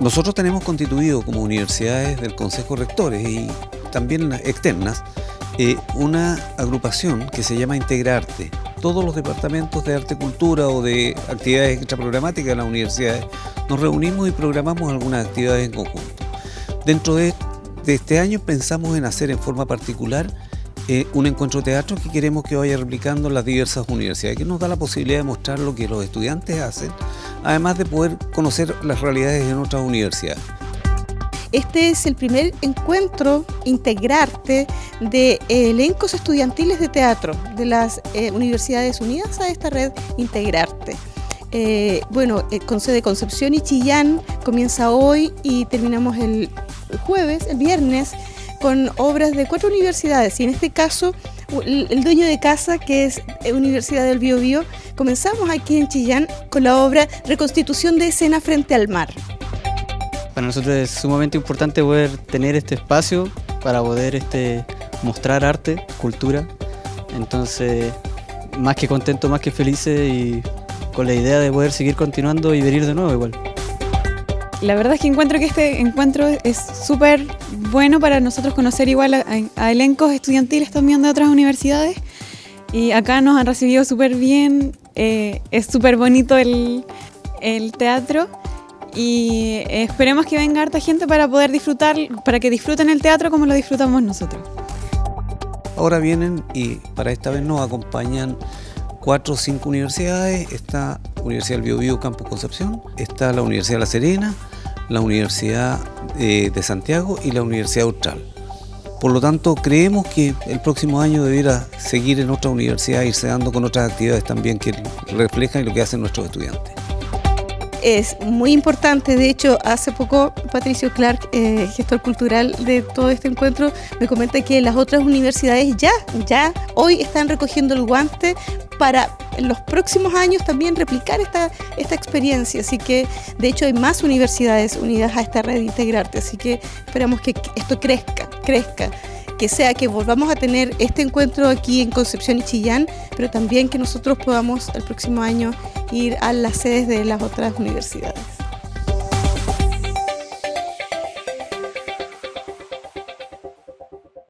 Nosotros tenemos constituido como universidades del Consejo Rectores y también externas eh, una agrupación que se llama Integrarte. Todos los departamentos de arte cultura o de actividades extraprogramáticas de las universidades nos reunimos y programamos algunas actividades en conjunto. Dentro de, este año pensamos en hacer en forma particular eh, un encuentro teatro que queremos que vaya replicando las diversas universidades, que nos da la posibilidad de mostrar lo que los estudiantes hacen, además de poder conocer las realidades en otras universidades. Este es el primer encuentro integrarte de elencos estudiantiles de teatro de las eh, universidades unidas a esta red Integrarte. Eh, bueno, eh, con sede Concepción y Chillán comienza hoy y terminamos el jueves, el viernes, con obras de cuatro universidades y en este caso el, dueño de casa que es Universidad del Biobío, comenzamos aquí en Chillán con la obra Reconstitución de escena frente al mar. Para nosotros es sumamente importante poder tener este espacio para poder este, mostrar arte, cultura. Entonces, más que contento, más que felices y con la idea de poder seguir continuando y venir de nuevo igual. La verdad es que encuentro que este encuentro es súper bueno para nosotros conocer igual a, elencos estudiantiles también de otras universidades. Y acá nos han recibido súper bien, eh, es súper bonito el, el teatro. Y esperemos que venga harta gente para poder disfrutar, para que disfruten el teatro como lo disfrutamos nosotros. Ahora vienen y para esta vez nos acompañan cuatro o cinco universidades, está Universidad del Biobío Campus Concepción, está la Universidad La Serena, la Universidad eh, de Santiago y la Universidad Austral. Por lo tanto, creemos que el próximo año debiera seguir en otra universidad, irse dando con otras actividades también que reflejan lo que hacen nuestros estudiantes es muy importante. De hecho, hace poco Patricio Clark, eh, gestor cultural de todo este encuentro, me comenta que las otras universidades ya, ya hoy están recogiendo el guante para en los próximos años también replicar esta, esta experiencia. Así que, de hecho, hay más universidades unidas a esta red de Integrarte. Así que esperamos que esto crezca, crezca que sea que volvamos a tener este encuentro aquí en Concepción y Chillán, pero también que nosotros podamos el próximo año ir a las sedes de las otras universidades.